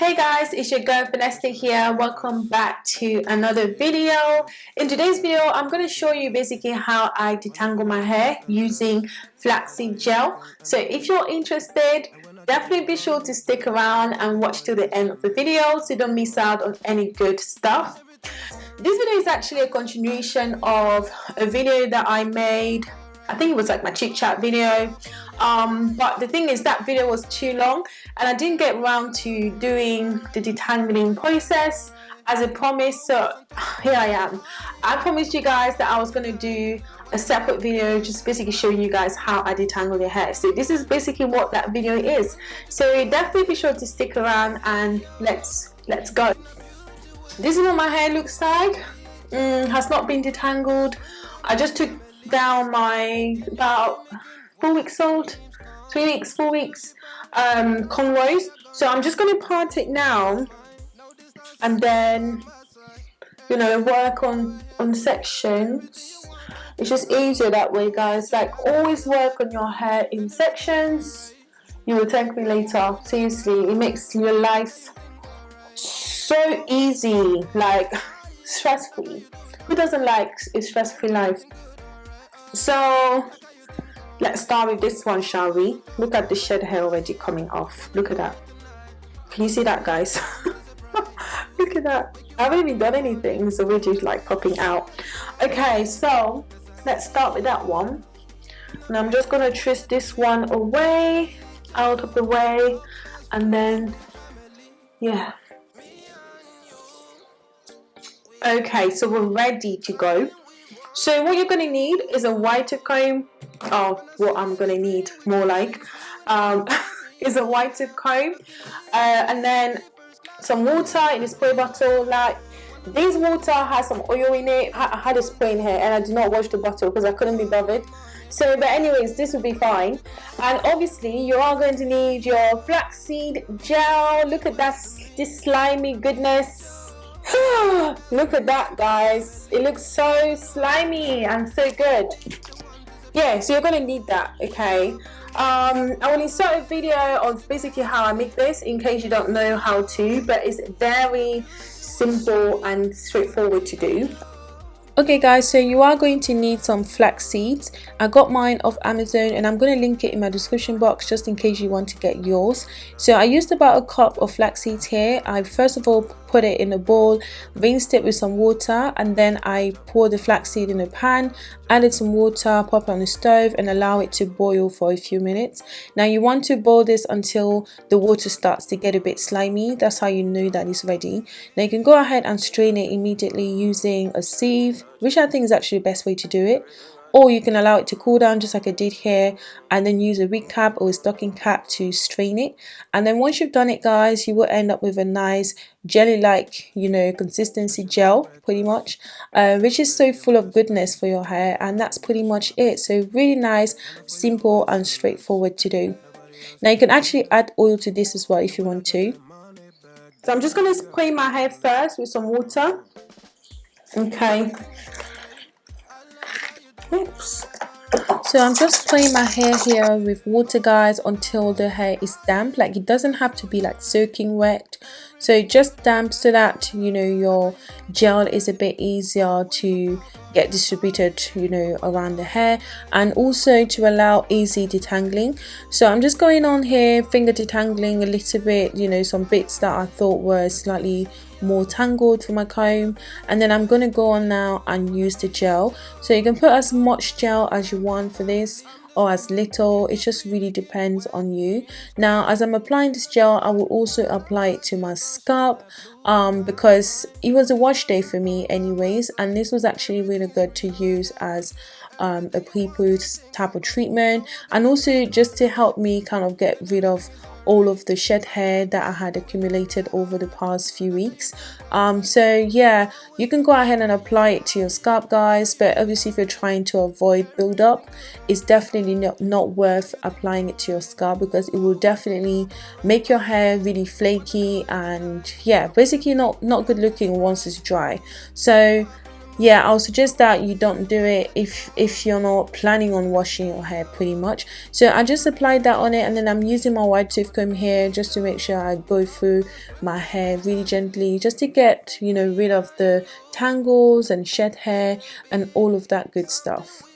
Hey guys, it's your girl Vanessa here. Welcome back to another video. In today's video, I'm going to show you basically how I detangle my hair using flaxseed gel. So if you're interested, definitely be sure to stick around and watch till the end of the video so you don't miss out on any good stuff. This video is actually a continuation of a video that I made I think it was like my chit chat video um, but the thing is that video was too long and I didn't get around to doing the detangling process as a promise so here I am. I promised you guys that I was going to do a separate video just basically showing you guys how I detangle your hair. So this is basically what that video is. So definitely be sure to stick around and let's let's go. This is what my hair looks like. Mm, has not been detangled. I just took down my about four weeks old, three weeks, four weeks um, cornrows. So I'm just going to part it now and then, you know, work on, on sections. It's just easier that way, guys. Like, always work on your hair in sections. You will thank me later. Seriously, it makes your life so easy, like stress-free. Who doesn't like a stress-free life? So let's start with this one, shall we? Look at the shed hair already coming off. Look at that. Can you see that, guys? Look at that. I haven't even done anything. so it's already like popping out. Okay, so let's start with that one. And I'm just going to twist this one away, out of the way, and then, yeah. Okay, so we're ready to go. So what you're going to need is a wide tooth comb. Oh, what I'm to need more like um, is a wide tooth comb. Uh, and then some water in a spray bottle. Like this water has some oil in it. I had a spray in here and I did not wash the bottle because I couldn't be bothered. So, but anyways, this will be fine. And obviously, you are going to need your flaxseed gel. Look at that, this slimy goodness Look at that, guys. It looks so slimy and so good. Yeah, so you're going to need that, okay? Um, I will insert a video of basically how I make this in case you don't know how to, but it's very simple and straightforward to do. Okay guys, so you are going to need some flax seeds. I got mine off Amazon and I'm going to link it in my description box just in case you want to get yours. So I used about a cup of flax seeds here. I first of all put it in a bowl, rinsed it with some water and then I poured the flaxseed in a pan, added some water, pop it on the stove and allow it to boil for a few minutes. Now you want to boil this until the water starts to get a bit slimy. That's how you know that it's ready. Now you can go ahead and strain it immediately using a sieve, which I think is actually the best way to do it or you can allow it to cool down just like I did here and then use a wig cap or a stocking cap to strain it. And then once you've done it guys you will end up with a nice jelly like you know consistency gel pretty much uh, which is so full of goodness for your hair and that's pretty much it. So really nice simple and straightforward to do. Now you can actually add oil to this as well if you want to. So I'm just going to spray my hair first with some water. Okay Oops. So I'm just playing my hair here with water guys until the hair is damp. Like it doesn't have to be like soaking wet. So just damp so that you know your gel is a bit easier to get distributed you know around the hair and also to allow easy detangling. So i'm just going on here finger detangling a little bit you know some bits that i thought were slightly more tangled for my comb. And then I'm going to go on now and use the gel. So you can put as much gel as you want for this or as little it just really depends on you. Now as I'm applying this gel I will also apply it to my scalp um, because it was a wash day for me anyways and this was actually really good to use as um, a pre-poo type of treatment and also just to help me kind of get rid of all of the shed hair that I had accumulated over the past few weeks. Um, so yeah you can go ahead and apply it to your scalp guys but obviously if you're trying to avoid buildup it's definitely not, not worth applying it to your scalp because it will definitely make your hair really flaky and yeah basically not not good looking once it's dry. So yeah i'll suggest that you don't do it if if you're not planning on washing your hair pretty much. So i just applied that on it and then i'm using my wide tooth comb here just to make sure i go through my hair really gently just to get you know rid of the tangles and shed hair and all of that good stuff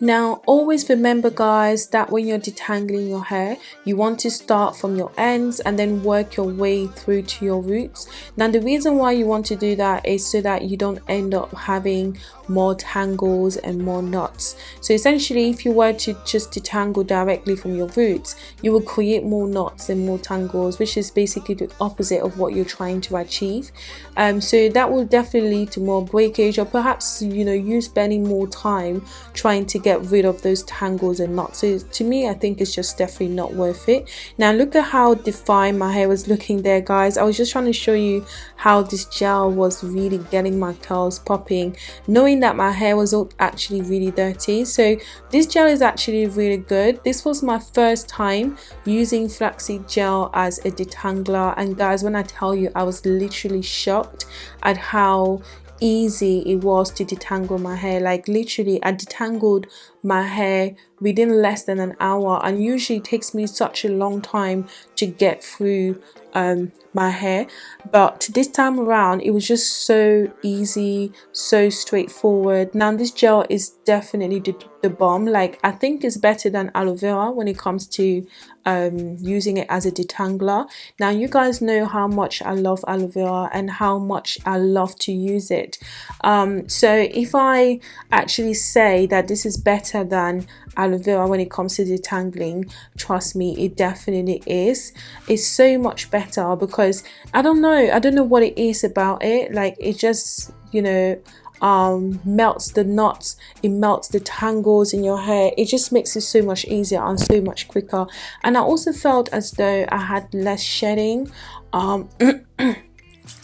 Now always remember guys that when you're detangling your hair you want to start from your ends and then work your way through to your roots. Now the reason why you want to do that is so that you don't end up having more tangles and more knots. So essentially if you were to just detangle directly from your roots you will create more knots and more tangles which is basically the opposite of what you're trying to achieve. Um, so that will definitely lead to more breakage or perhaps you know you spending more time trying to get get rid of those tangles and knots. So to me i think it's just definitely not worth it. Now look at how defined my hair was looking there guys. I was just trying to show you how this gel was really getting my curls popping knowing that my hair was actually really dirty. So this gel is actually really good. This was my first time using flaxseed gel as a detangler. And guys when i tell you i was literally shocked at how easy it was to detangle my hair. Like literally I detangled my hair within less than an hour and usually takes me such a long time to get through um, my hair. But this time around it was just so easy so straightforward. Now this gel is definitely the, the bomb. Like I think it's better than aloe vera when it comes to um, using it as a detangler. Now you guys know how much I love aloe vera and how much I love to use it. Um, so if I actually say that this is better than aloe vera when it comes to detangling trust me it definitely is. It's so much better because I don't know I don't know what it is about it. Like it just you know um, melts the knots it melts the tangles in your hair. It just makes it so much easier and so much quicker. And I also felt as though I had less shedding um,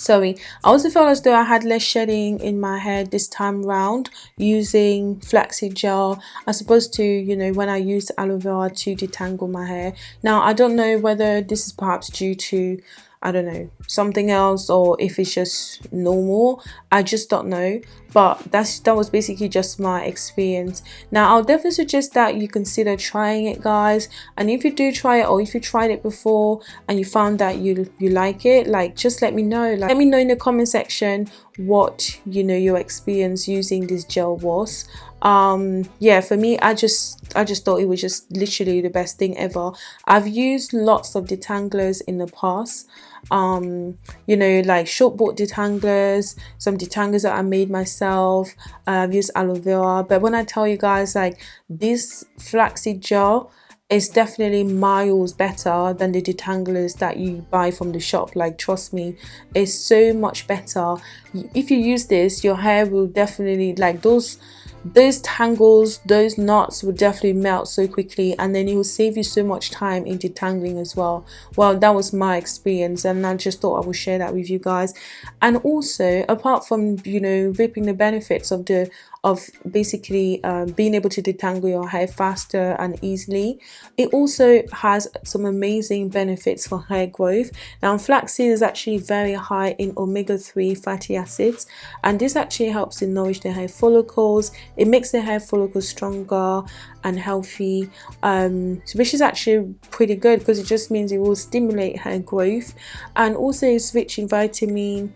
sorry. I also felt as though i had less shedding in my hair this time round using flaxseed gel as opposed to you know when i used aloe vera to detangle my hair. Now i don't know whether this is perhaps due to I don't know, something else or if it's just normal. I just don't know. But that's that was basically just my experience. Now I'll definitely suggest that you consider trying it guys. And if you do try it or if you tried it before and you found that you you like it, like just let me know. Like let me know in the comment section what you know your experience using this gel was um yeah for me i just i just thought it was just literally the best thing ever. I've used lots of detanglers in the past. Um you know like short board detanglers some detanglers that i made myself. I've used aloe vera. But when i tell you guys like this flaxseed gel is definitely miles better than the detanglers that you buy from the shop. Like trust me it's so much better. If you use this your hair will definitely like those those tangles those knots will definitely melt so quickly and then it will save you so much time in detangling as well well that was my experience and i just thought i would share that with you guys and also apart from you know reaping the benefits of the of basically um, being able to detangle your hair faster and easily. It also has some amazing benefits for hair growth. Now flaxseed is actually very high in omega-3 fatty acids and this actually helps to nourish the hair follicles. It makes the hair follicles stronger and healthy um, which is actually pretty good because it just means it will stimulate hair growth and also it's rich in vitamin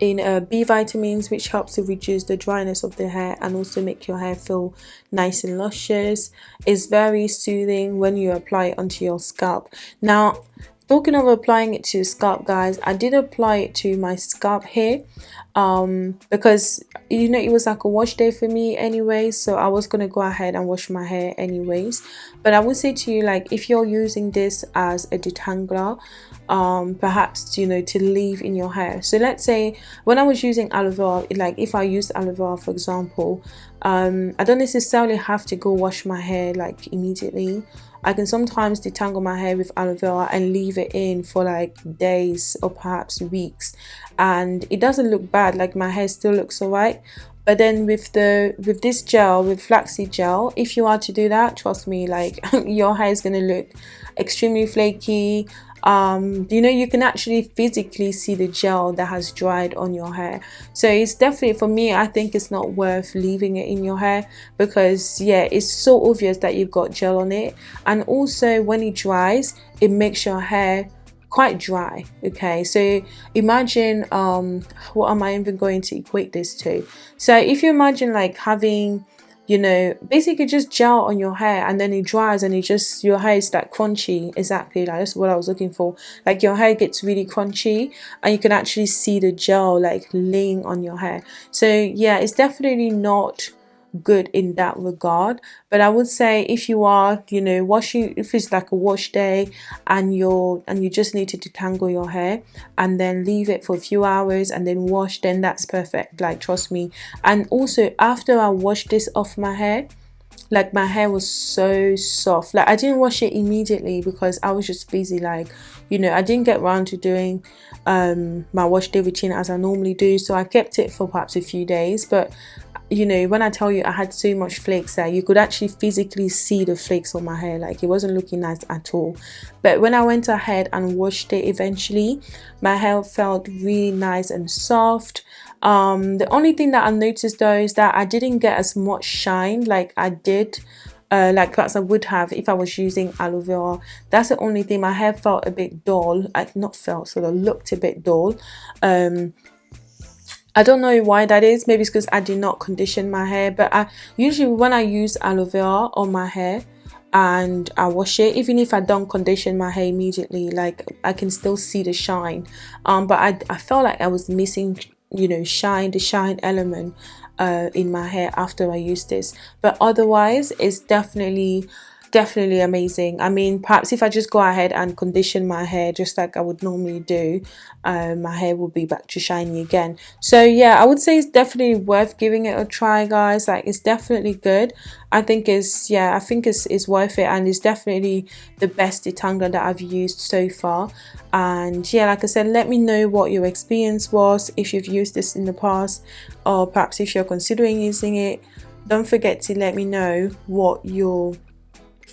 in uh, B vitamins which helps to reduce the dryness of the hair and also make your hair feel nice and luscious. It's very soothing when you apply it onto your scalp. Now talking of applying it to scalp guys i did apply it to my scalp here um because you know it was like a wash day for me anyway so i was gonna go ahead and wash my hair anyways. But i would say to you like if you're using this as a detangler um perhaps you know to leave in your hair. So let's say when i was using aloe vera like if i used aloe vera for example um i don't necessarily have to go wash my hair like immediately I can sometimes detangle my hair with aloe vera and leave it in for like days or perhaps weeks. And it doesn't look bad like my hair still looks alright but then with the with this gel with flaxseed gel if you are to do that trust me like your hair is going to look extremely flaky. Um, you know you can actually physically see the gel that has dried on your hair. So it's definitely for me I think it's not worth leaving it in your hair because yeah it's so obvious that you've got gel on it. And also when it dries it makes your hair quite dry okay? So imagine um what am i even going to equate this to? So if you imagine like having you know basically just gel on your hair and then it dries and it just your hair is like crunchy exactly like that's what i was looking for. Like your hair gets really crunchy and you can actually see the gel like laying on your hair. So yeah it's definitely not good in that regard. But i would say if you are you know washing if it's like a wash day and you're and you just need to detangle your hair and then leave it for a few hours and then wash then that's perfect. Like trust me. And also after i wash this off my hair like my hair was so soft. Like i didn't wash it immediately because i was just busy like you know i didn't get around to doing um my wash day routine as i normally do. So i kept it for perhaps a few days. But you know when i tell you i had so much flakes that you could actually physically see the flakes on my hair like it wasn't looking nice at all but when i went ahead and washed it eventually my hair felt really nice and soft um the only thing that i noticed though is that i didn't get as much shine like i did uh, like perhaps I would have if I was using aloe vera. That's the only thing. My hair felt a bit dull. I not felt, sort of looked a bit dull. Um, I don't know why that is. Maybe it's because I did not condition my hair. But I usually when I use aloe vera on my hair and I wash it, even if I don't condition my hair immediately, like I can still see the shine. Um, but I, I felt like I was missing, you know, shine, the shine element uh, in my hair after I used this. But otherwise, it's definitely definitely amazing. I mean perhaps if i just go ahead and condition my hair just like i would normally do um, my hair will be back to shiny again. So yeah i would say it's definitely worth giving it a try guys. Like it's definitely good. I think it's yeah i think it's, it's worth it and it's definitely the best detangler that i've used so far. And yeah like i said let me know what your experience was if you've used this in the past or perhaps if you're considering using it. Don't forget to let me know what your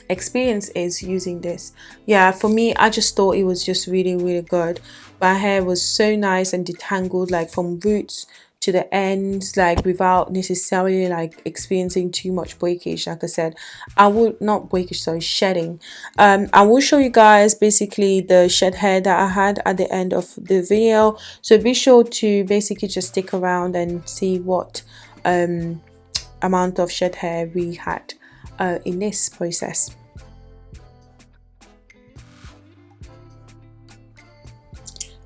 experience is using this. Yeah for me i just thought it was just really really good. My hair was so nice and detangled like from roots to the ends like without necessarily like experiencing too much breakage. Like i said i would not breakage sorry shedding. Um i will show you guys basically the shed hair that i had at the end of the video. So be sure to basically just stick around and see what um amount of shed hair we had uh, in this process.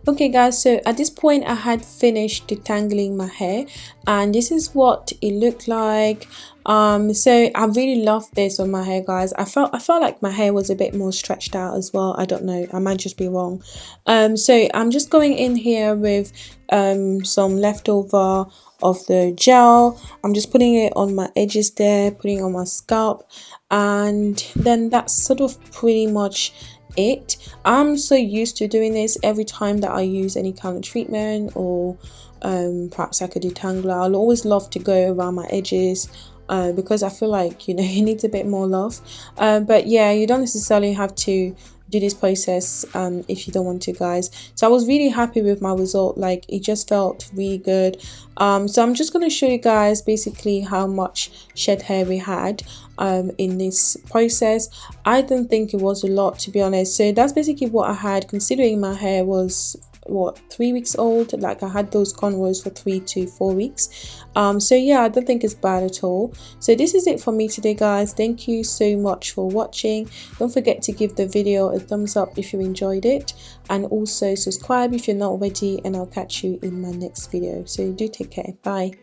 okay guys so at this point i had finished detangling my hair and this is what it looked like. Um so i really love this on my hair guys. I felt i felt like my hair was a bit more stretched out as well. I don't know. I might just be wrong. Um so i'm just going in here with um some leftover of the gel. I'm just putting it on my edges there putting on my scalp and then that's sort of pretty much it. I'm so used to doing this every time that i use any kind of treatment or um, perhaps like a detangler i'll always love to go around my edges uh, because I feel like you know it needs a bit more love. Uh, but yeah you don't necessarily have to do this process um, if you don't want to guys. So I was really happy with my result. Like it just felt really good. Um, so I'm just going to show you guys basically how much shed hair we had um, in this process. I don't think it was a lot to be honest. So that's basically what I had considering my hair was what three weeks old? Like i had those cornrows for three to four weeks. Um so yeah i don't think it's bad at all. So this is it for me today guys. Thank you so much for watching. Don't forget to give the video a thumbs up if you enjoyed it. And also subscribe if you're not already and i'll catch you in my next video. So do take care. Bye